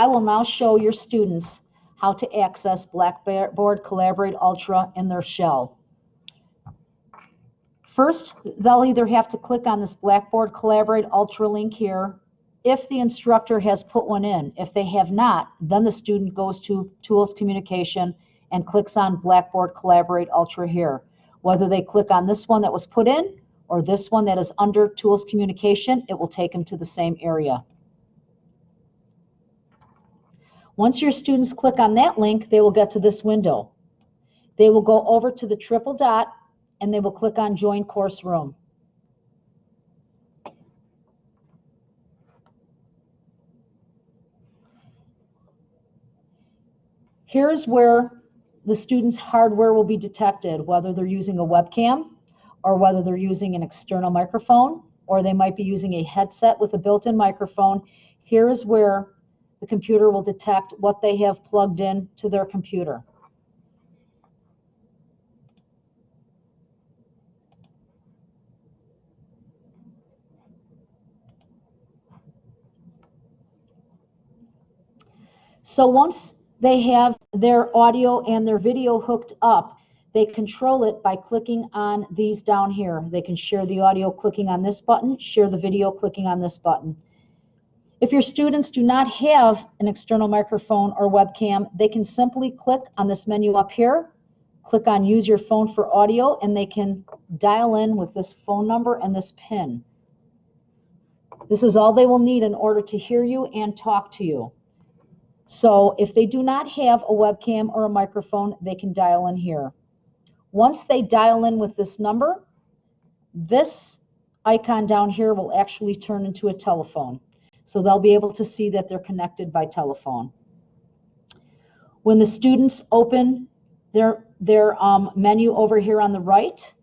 I will now show your students how to access Blackboard Collaborate Ultra in their shell. First, they'll either have to click on this Blackboard Collaborate Ultra link here if the instructor has put one in. If they have not, then the student goes to Tools Communication and clicks on Blackboard Collaborate Ultra here. Whether they click on this one that was put in or this one that is under Tools Communication, it will take them to the same area. Once your students click on that link, they will get to this window. They will go over to the triple dot and they will click on Join Course Room. Here's where the student's hardware will be detected, whether they're using a webcam or whether they're using an external microphone or they might be using a headset with a built-in microphone. Here is where the computer will detect what they have plugged in to their computer. So once they have their audio and their video hooked up, they control it by clicking on these down here. They can share the audio clicking on this button, share the video clicking on this button. If your students do not have an external microphone or webcam, they can simply click on this menu up here, click on use your phone for audio, and they can dial in with this phone number and this pin. This is all they will need in order to hear you and talk to you. So if they do not have a webcam or a microphone, they can dial in here. Once they dial in with this number, this icon down here will actually turn into a telephone. So they'll be able to see that they're connected by telephone. When the students open their, their um, menu over here on the right,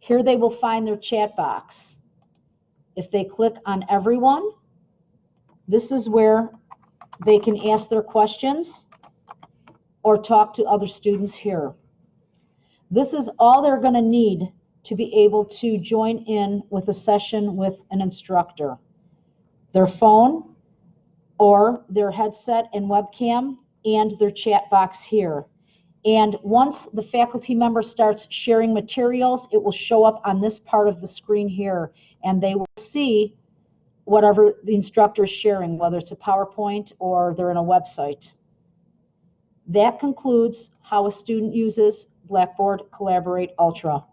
here they will find their chat box. If they click on everyone, this is where they can ask their questions or talk to other students here. This is all they're going to need to be able to join in with a session with an instructor their phone or their headset and webcam and their chat box here. And once the faculty member starts sharing materials, it will show up on this part of the screen here, and they will see whatever the instructor is sharing, whether it's a PowerPoint or they're in a website. That concludes how a student uses Blackboard Collaborate Ultra.